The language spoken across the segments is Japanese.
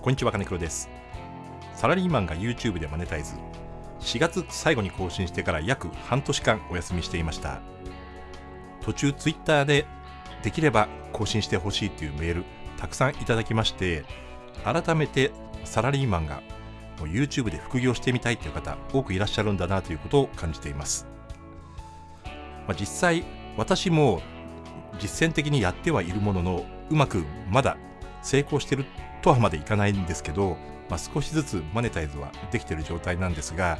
こんにちは金黒です。サラリーマンが YouTube でマネタイズ。4月最後に更新してから約半年間お休みしていました。途中 Twitter でできれば更新してほしいというメールたくさんいただきまして改めてサラリーマンが YouTube で副業してみたいという方多くいらっしゃるんだなということを感じています、まあ、実際私も実践的にやってはいるもののうまくまだ成功してるとはまでいかないんですけど、まあ、少しずつマネタイズはできてる状態なんですが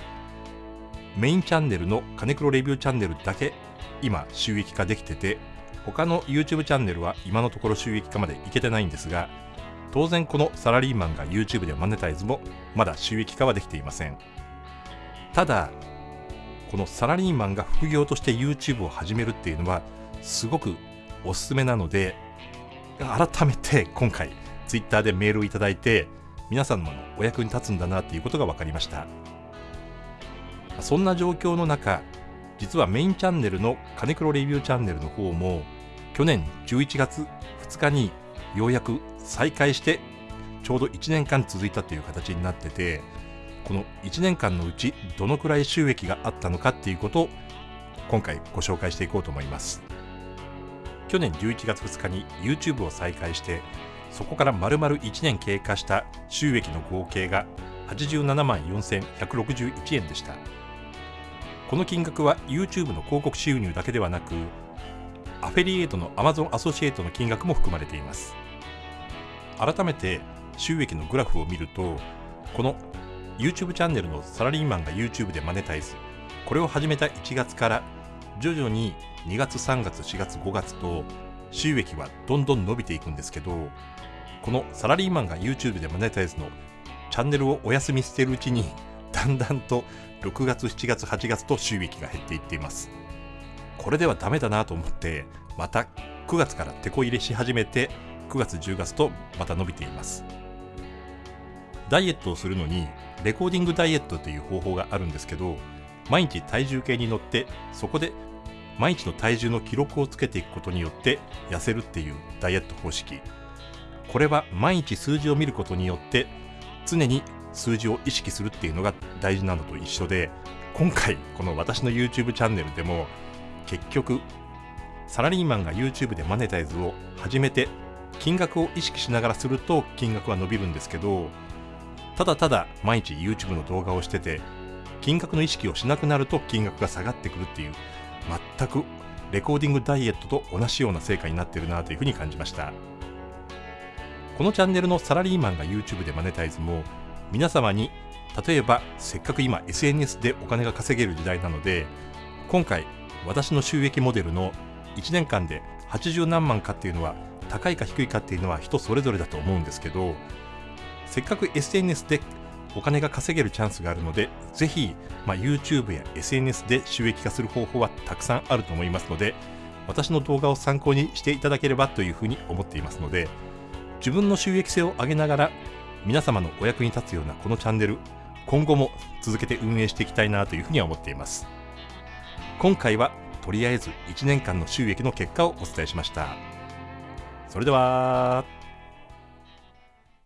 メインチャンネルの金黒レビューチャンネルだけ今収益化できてて他の YouTube チャンネルは今のところ収益化までいけてないんですが当然このサラリーマンが YouTube でマネタイズもまだ収益化はできていません。ただこのサラリーマンが副業として YouTube を始めるっていうのはすごくおすすめなので改めて今回 Twitter でメールをいただいて皆さんのお役に立つんだなっていうことが分かりました。そんな状況の中実はメインチャンネルの金黒レビューチャンネルの方も去年11月2日にようやく再開してちょうど1年間続いたという形になっててこの1年間のうちどのくらい収益があったのかっていうことを今回ご紹介していこうと思います。去年11月2日に YouTube を再開してそこから丸々1年経過した収益の合計が87万4161円でした。この金額は YouTube の広告収入だけではなくアフィリエイトの Amazon アソシエイトの金額も含まれています。改めて収益のグラフを見るとこの YouTube チャンネルのサラリーマンが YouTube でマネタイズこれを始めた1月から徐々に2月3月4月5月と収益はどんどん伸びていくんですけどこのサラリーマンが YouTube でマネタイズのチャンネルをお休みしているうちにだんだんと6月7月8月と収益が減っていっています。これではダメだなと思ってまた9月から手こ入れし始めて9月10月とまた伸びています。ダイエットをするのにレコーディングダイエットという方法があるんですけど毎日体重計に乗ってそこで毎日の体重の記録をつけていくことによって痩せるっていうダイエット方式。これは毎日数字を見ることによって常に数字を意識するっていうのが大事なのと一緒で今回この私の YouTube チャンネルでも結局サラリーマンが YouTube でマネタイズを始めて金額を意識しながらすると金額は伸びるんですけどただただ毎日 YouTube の動画をしてて金額の意識をしなくなると金額が下がってくるっていう全くレコーディングダイエットと同じような成果になってるなというふうに感じました。このチャンネルのサラリーマンが YouTube でマネタイズも皆様に例えばせっかく今 SNS でお金が稼げる時代なので今回私の収益モデルの1年間で80何万かっていうのは高いか低いかっていうのは人それぞれだと思うんですけどせっかく SNS でお金が稼げるチャンスがあるので、ぜひ、まあ、YouTube や SNS で収益化する方法はたくさんあると思いますので、私の動画を参考にしていただければというふうに思っていますので、自分の収益性を上げながら、皆様のお役に立つようなこのチャンネル、今後も続けて運営していきたいなというふうには思っています。今回はとりあえず1年間の収益の結果をお伝えしました。それでは。